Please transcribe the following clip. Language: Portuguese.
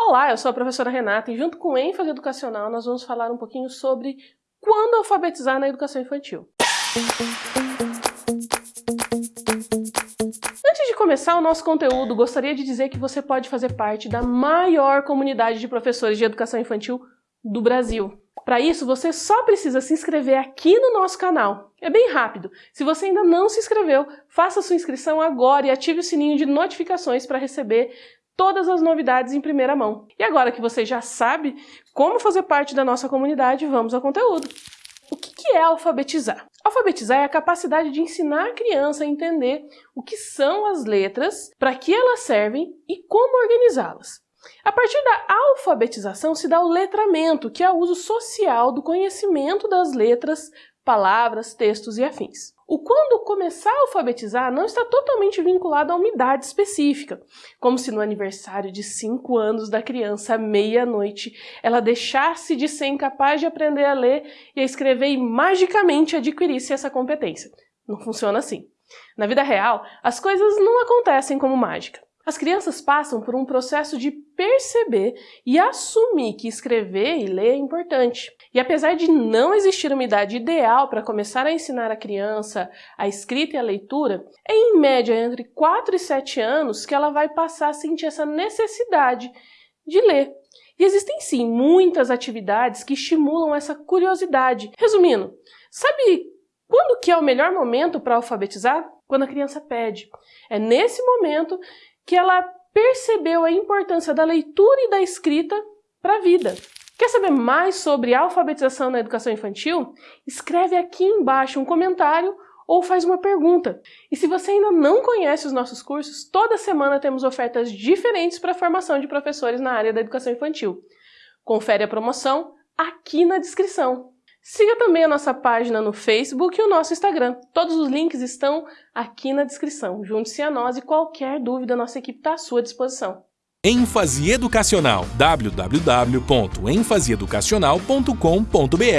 Olá, eu sou a professora Renata e junto com ênfase educacional nós vamos falar um pouquinho sobre quando alfabetizar na educação infantil. Antes de começar o nosso conteúdo, gostaria de dizer que você pode fazer parte da maior comunidade de professores de educação infantil do Brasil. Para isso, você só precisa se inscrever aqui no nosso canal. É bem rápido. Se você ainda não se inscreveu, faça sua inscrição agora e ative o sininho de notificações para receber todas as novidades em primeira mão. E agora que você já sabe como fazer parte da nossa comunidade, vamos ao conteúdo. O que é alfabetizar? Alfabetizar é a capacidade de ensinar a criança a entender o que são as letras, para que elas servem e como organizá-las. A partir da alfabetização se dá o letramento, que é o uso social do conhecimento das letras, palavras, textos e afins. O quando começar a alfabetizar não está totalmente vinculado a uma idade específica, como se no aniversário de 5 anos da criança, à meia-noite, ela deixasse de ser incapaz de aprender a ler e a escrever e magicamente adquirisse essa competência. Não funciona assim. Na vida real, as coisas não acontecem como mágica. As crianças passam por um processo de perceber e assumir que escrever e ler é importante. E apesar de não existir uma idade ideal para começar a ensinar a criança a escrita e a leitura, é em média entre 4 e 7 anos que ela vai passar a sentir essa necessidade de ler. E existem sim muitas atividades que estimulam essa curiosidade. Resumindo, sabe quando que é o melhor momento para alfabetizar? Quando a criança pede. É nesse momento que ela percebeu a importância da leitura e da escrita para a vida. Quer saber mais sobre alfabetização na educação infantil? Escreve aqui embaixo um comentário ou faz uma pergunta. E se você ainda não conhece os nossos cursos, toda semana temos ofertas diferentes para a formação de professores na área da educação infantil. Confere a promoção aqui na descrição. Siga também a nossa página no Facebook e o nosso Instagram. Todos os links estão aqui na descrição. Junte-se a nós e qualquer dúvida, nossa equipe está à sua disposição. ênfase educacional www.enfaseeducacional.com.br